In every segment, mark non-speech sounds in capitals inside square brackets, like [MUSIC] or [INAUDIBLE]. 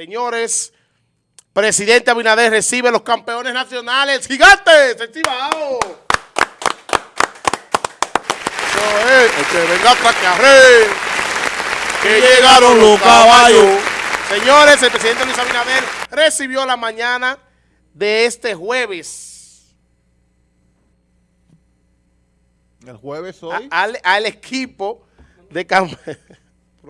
Señores, presidente Abinader recibe los campeones nacionales gigantes. Eso es, el que venga atrás que arre, que llegaron los caballos. Señores, el presidente Luis Abinader recibió la mañana de este jueves El jueves hoy. a- al, al equipo de campeones. [LAUGHS]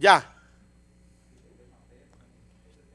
Ya.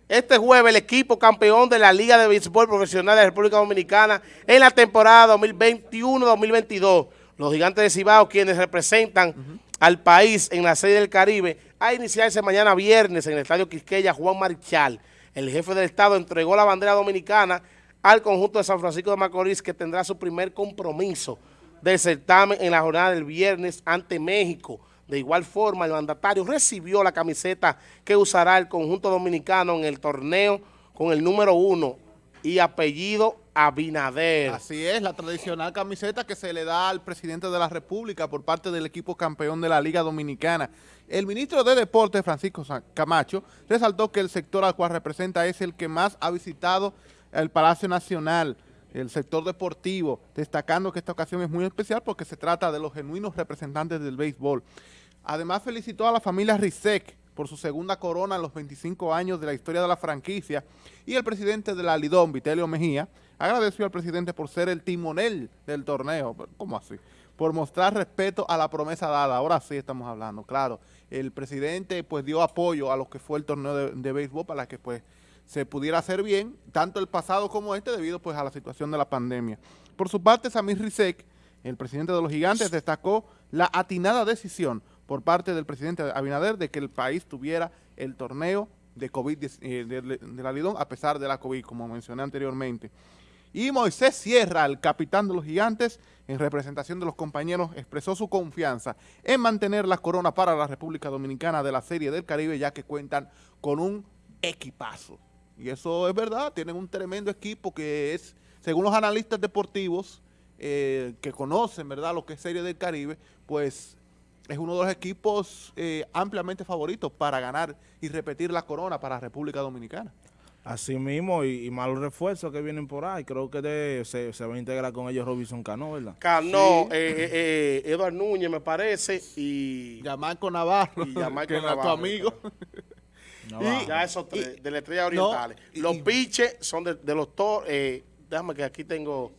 Este jueves el equipo campeón de la Liga de Béisbol Profesional de la República Dominicana en la temporada 2021-2022. Los gigantes de Cibao, quienes representan al país en la Serie del Caribe, a iniciarse mañana viernes en el Estadio Quisqueya Juan Marichal. El jefe del Estado entregó la bandera dominicana al conjunto de San Francisco de Macorís, que tendrá su primer compromiso del certamen en la jornada del viernes ante México. De igual forma, el mandatario recibió la camiseta que usará el conjunto dominicano en el torneo con el número uno y apellido Abinader. Así es, la tradicional camiseta que se le da al presidente de la República por parte del equipo campeón de la Liga Dominicana. El ministro de Deportes, Francisco Camacho, resaltó que el sector al cual representa es el que más ha visitado el Palacio Nacional, el sector deportivo, destacando que esta ocasión es muy especial porque se trata de los genuinos representantes del béisbol. Además, felicitó a la familia Rizek por su segunda corona en los 25 años de la historia de la franquicia y el presidente de la Lidón, Vitelio Mejía, agradeció al presidente por ser el timonel del torneo. ¿Cómo así? Por mostrar respeto a la promesa dada. Ahora sí estamos hablando, claro. El presidente pues dio apoyo a lo que fue el torneo de, de béisbol para que pues se pudiera hacer bien, tanto el pasado como este, debido pues a la situación de la pandemia. Por su parte, Samir Rizek, el presidente de los gigantes, destacó la atinada decisión por parte del presidente Abinader de que el país tuviera el torneo de COVID eh, de, de la Lidón a pesar de la COVID, como mencioné anteriormente. Y Moisés Sierra, el capitán de los gigantes, en representación de los compañeros, expresó su confianza en mantener la corona para la República Dominicana de la Serie del Caribe, ya que cuentan con un equipazo. Y eso es verdad, tienen un tremendo equipo que es, según los analistas deportivos eh, que conocen, ¿verdad?, lo que es Serie del Caribe, pues es uno de los equipos eh, ampliamente favoritos para ganar y repetir la corona para la República Dominicana. Así mismo, y, y malos refuerzos que vienen por ahí. Creo que de- se, se va a integrar con ellos Robinson Cano, ¿verdad? Cano, Sí. eh, eh, eh, Eduard Núñez me parece y Yamarco Navarro, Y Yamarco [LAUGHS] que Navarro, tu amigo. No Y- ya esos tres, de las estrellas orientales. y- Los y- piches son de, de los toros. Eh, déjame que aquí tengo...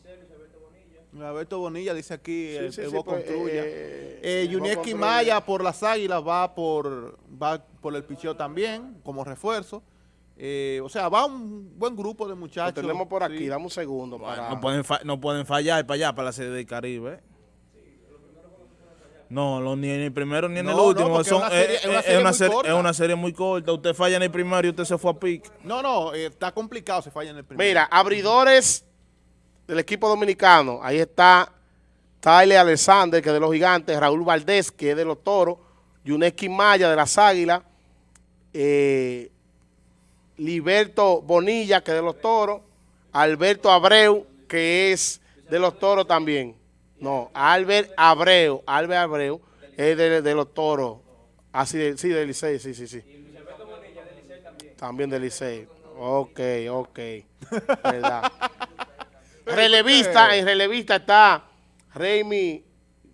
Alberto Bonilla dice aquí, Sí, el, sí, el sí, pues, Contruya. eh, Eh, Yunieski. Maya por las Águilas va por va por el picheo también, como refuerzo. Eh, o sea, va un buen grupo de Lo muchachos. tenemos por aquí, sí. dame un segundo. para... No pueden, no pueden fallar para allá, para la serie del Caribe. No, lo- ni en el primero ni en No, el no, último. porque es son- una serie- eh, es una eh, serie es una serie muy corta. Usted falla en el primero y usted se fue a pique. No, no, eh, está complicado si falla en el primero. Mira, abridores del equipo dominicano. Ahí está Tyler Alexander, que es de los gigantes, Raúl Valdés, que es de los toros, Yuneski Maya, de las águilas, eh, Liberto Bonilla, que es de los toros, Alberto Abreu, que es de los toros también. No, Albert Abreu, Albert Abreu es de, de los toros. Así de, sí, de Licey, sí, sí, sí. También de Licey. Ok, ok. Verdad. [LAUGHS] relevista, en relevista está Raimi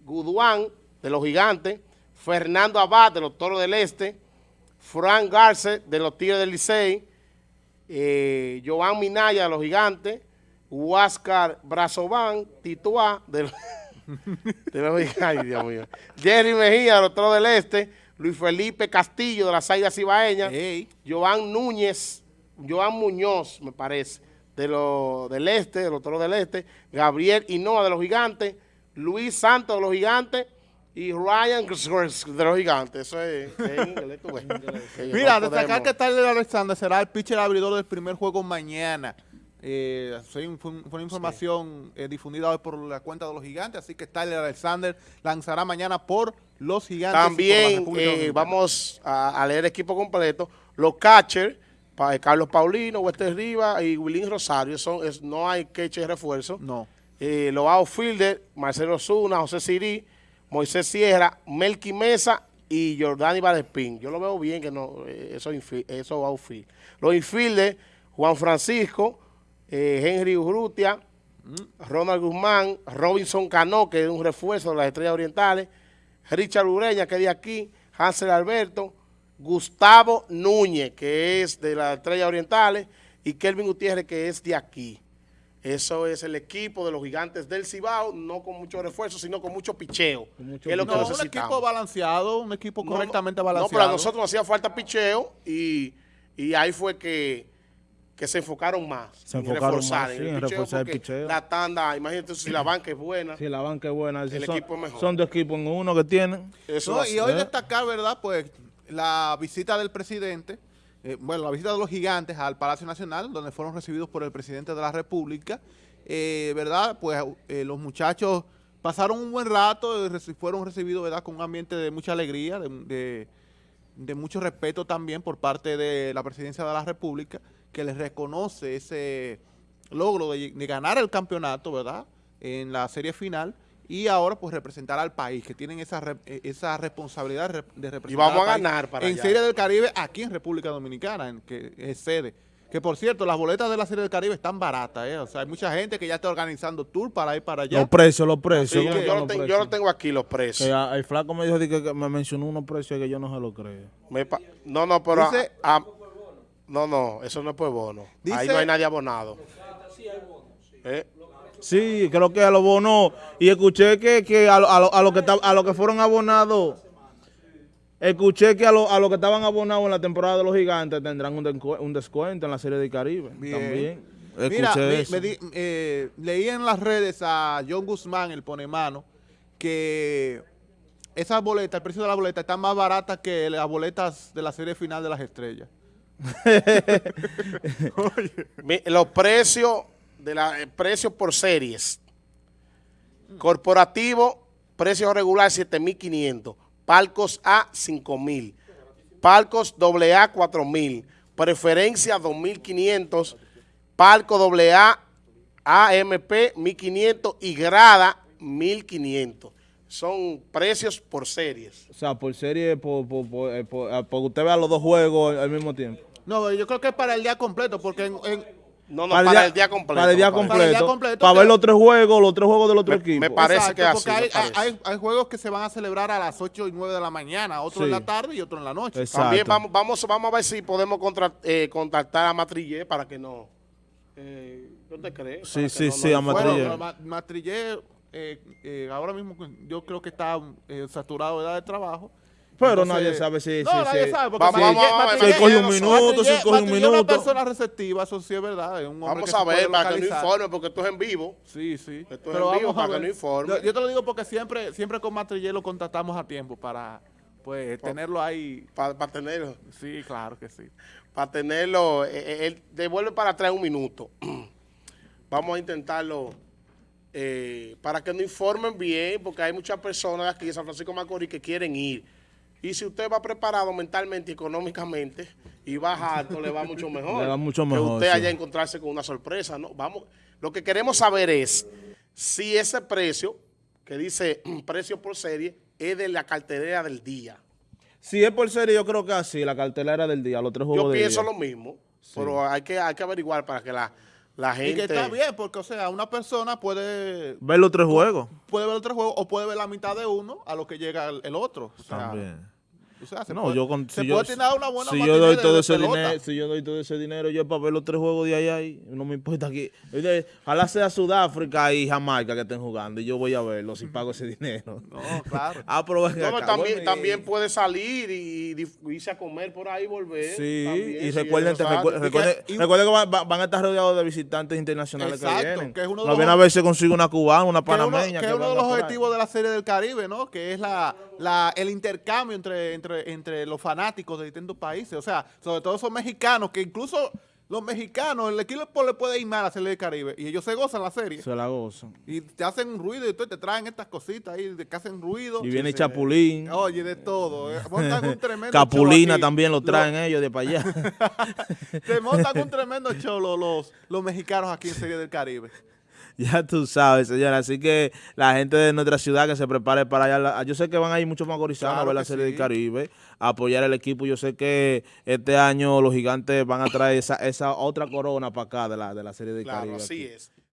Guduán, de los Gigantes, Fernando Abad, de los Toros del Este, Frank Garce, de los Tigres del Licey, eh, Joan Minaya, de los Gigantes, Huáscar Brazován, Tituá, de los, de los Gigantes, ay, Dios mío, Jerry Mejía, de los Toros del Este, Luis Felipe Castillo, de las Águilas Cibaeñas, Ey, Joan Núñez, Joan Muñoz, me parece, de los del este, de los toros del este, Gabriel Hinoa de los gigantes, Luis Santos de los gigantes y Ryan de los gigantes. Eso es, inglés, [LAUGHS] Mira, destacar que Tyler Alexander será el pitcher abridor del primer juego mañana. Eh, fue, una información eh, difundida hoy por la cuenta de los gigantes, así que Tyler Alexander lanzará mañana por los gigantes. También eh, vamos a, a leer el equipo completo. Los catchers, pa- Carlos Paulino, Wester Rivas y Wilín Rosario, son, es- no hay catcher refuerzo. No. los outfielders, Marcelo Zuna, José Sirí, Moisés Sierra, Melqui Mesa y Jordani Valespín. Yo lo veo bien que no, eso, infi- eso va a outfield. Los infieldes, Juan Francisco, eh, Henry Urrutia, Ronald Guzmán, Robinson Cano, que es un refuerzo de las Estrellas Orientales, Richard Ureña, que es de aquí, Hansel Alberto, Gustavo Núñez, que es de las Estrellas Orientales, y Kelvin Gutiérrez, que es de aquí. Eso es el equipo de los gigantes del Cibao, no con mucho refuerzo, sino con mucho picheo. mucho que es lo que No, un equipo balanceado, un equipo correctamente no, balanceado. No, pero a nosotros nos hacía falta picheo y, y ahí fue que, que se enfocaron más. Se en enfocaron reforzar más, en sí, el en picheo reforzar el picheo. La tanda, imagínate si la banca es buena. Sí, la banca es buena. El son, equipo es mejor. Son dos equipos en uno que tienen. Eso No, y hoy ¿Eh? destacar, ¿verdad? Pues la visita del presidente, eh, bueno, la visita de los gigantes al Palacio Nacional, donde fueron recibidos por el presidente de la República, eh, ¿verdad? Pues eh, los muchachos pasaron un buen rato, y reci- fueron recibidos, ¿verdad? Con un ambiente de mucha alegría, de, de- de mucho respeto también por parte de la presidencia de la República, que les reconoce ese logro de, de ganar el campeonato, ¿verdad? En la serie final y ahora pues representar al país, que tienen esa, re- eh, esa responsabilidad de rep- de representar vamos al a país ganar para en allá. Serie del Caribe aquí en República Dominicana, en que es sede. Que por cierto, las boletas de la Serie del Caribe están baratas, ¿eh? O sea, hay mucha gente que ya está organizando tour para ir para allá. Los precios, los precios. Sí, ¿cómo yo, los tengo, yo lo tengo aquí, los precios. el flaco me dijo que, que me mencionó unos precios que yo no se lo creo. Me pa- no, no, pero... Dice- a- a- no, no, eso no es por bono. Ahí no hay nadie abonado. ¿Eh? Sí, creo que a los bonos. Y escuché que, que a, a, lo- a lo que a lo que fueron abonados, escuché que a los a lo que estaban abonados en la temporada de los gigantes tendrán un, descu- un descuento en la Serie del Caribe. Bien. También. Mira, Escuché me- eso. me di- eh, leí en las redes a John Guzmán, el ponemano, que esas boletas, el precio de las boletas están más baratas que las boletas de la serie final de las estrellas. [LAUGHS] Los precios de la eh, precios por series. Corporativo, precio regular 7.500. Palcos A, 5.000. Palcos AA, 4.000. Preferencia, 2.500. Palco AA, AMP, 1.500. Y grada, 1.500. Son precios por series. O sea, por serie, por, por, por, eh, por- eh, usted vea los dos juegos al mismo tiempo. No, yo creo que es para el día completo, porque en, en- No, no, para, el día completo. Para el día me parece. completo. Para el día completo, Para que- ver los tres juegos, los tres juegos del otro Me- equipo. me parece Exacto, que así, hay, parece. hay- hay juegos que se van a celebrar a las 8 y 9 de la mañana, otro Sí. en la tarde y otro en la noche. Exacto. También vamos, vamos, vamos a ver si podemos contra- eh, contactar a Matrillé para que no. Eh, ¿No te crees? Sí, sí, no- sí, no- a Matrillé. Bueno, Matrillé, eh, eh, ahora mismo yo creo que está eh, saturado de edad de trabajo. Pero Entonces- nadie sabe si- No, si- nadie si- sabe. Porque Vamos, Matrillé- vamos, Si coge un minuto, si coge un es una minuto. persona receptiva, eso sí es verdad. es un hombre Vamos que a ver para que no informe, porque esto es en vivo. Sí, sí. Esto es en vivo, a para que ver. no informe. Yo, yo te lo digo porque siempre, siempre con Matrillé lo contactamos a tiempo para pues tenerlo ahí. Para tenerlo. Sí, claro que sí. Para tenerlo. eh, eh, él devuelve para atrás un minuto. [CLEARS THROAT] Vamos a intentarlo. eh, para que nos informen bien, porque hay muchas personas aquí de San Francisco de Macorís que quieren ir. Y si usted va preparado mentalmente y económicamente y baja alto, le va mucho mejor. Le va mucho Que mejor, usted sí. haya encontrarse con una sorpresa. ¿no? Vamos, lo que queremos saber es si ese precio, que dice [CLEARS THROAT] precio por serie, es de la cartelera del día. Si es por serie, yo creo que así, la cartelera del día, los tres juegos Yo pienso día. lo mismo, pero hay que, hay que averiguar para que la, la Y que gente... está bien, porque, o sea, una persona puede, Ver los tres juegos. puede ver otro juego o puede ver la mitad de uno a lo que llega el, el otro. O sea, También. O sea, se No, puede, yo con, se si puede yo, tener una buena si yo doy todo ese pelota. dinero, si yo doy todo ese dinero, yo para ver los tres juegos de ahí, ahí, no me importa aquí. Oye, Ojalá sea Sudáfrica y Jamaica que estén jugando y yo voy a verlo si pago ese dinero. No, claro. [LAUGHS] Ah, pero No, acá, también, bueno, también y- puede salir y, y irse a comer por ahí y volver. Sí, también, y si recuerden, sale. recuerden, Y que- recuerden, y- recuerden que van, van- a estar rodeados de visitantes internacionales Exacto, que vienen. que es uno de No los- a ver si consigue una cubana, una que es uno, panameña. que es uno de los objetivos de la serie del Caribe, ¿no? Que es la, la, el intercambio entre, entre, entre los fanáticos de distintos países. O sea, sobre todo esos mexicanos, que incluso los mexicanos, el equipo le puede ir mal a la serie del Caribe. Y ellos se gozan la serie. Se la gozan. Y te hacen un ruido y te traen estas cositas ahí que hacen ruido. Y viene Sí. Chapulín. Oye, de todo. eh. Montan un [LAUGHS] tremendo Capulina también lo Los- traen ellos de para allá. [LAUGHS] Te montan un [LAUGHS] tremendo show los, los, los mexicanos aquí en Serie del Caribe. [LAUGHS] Ya tú sabes, señora. Así que la gente de nuestra ciudad que se prepare para allá. La- Yo sé que van a ir muchos macorizanos a Claro ver la Serie sí. del Caribe, a apoyar el equipo. Yo sé que este año los gigantes van a traer esa, esa otra corona para acá de la, de la Serie del Claro, Caribe. así aquí. es.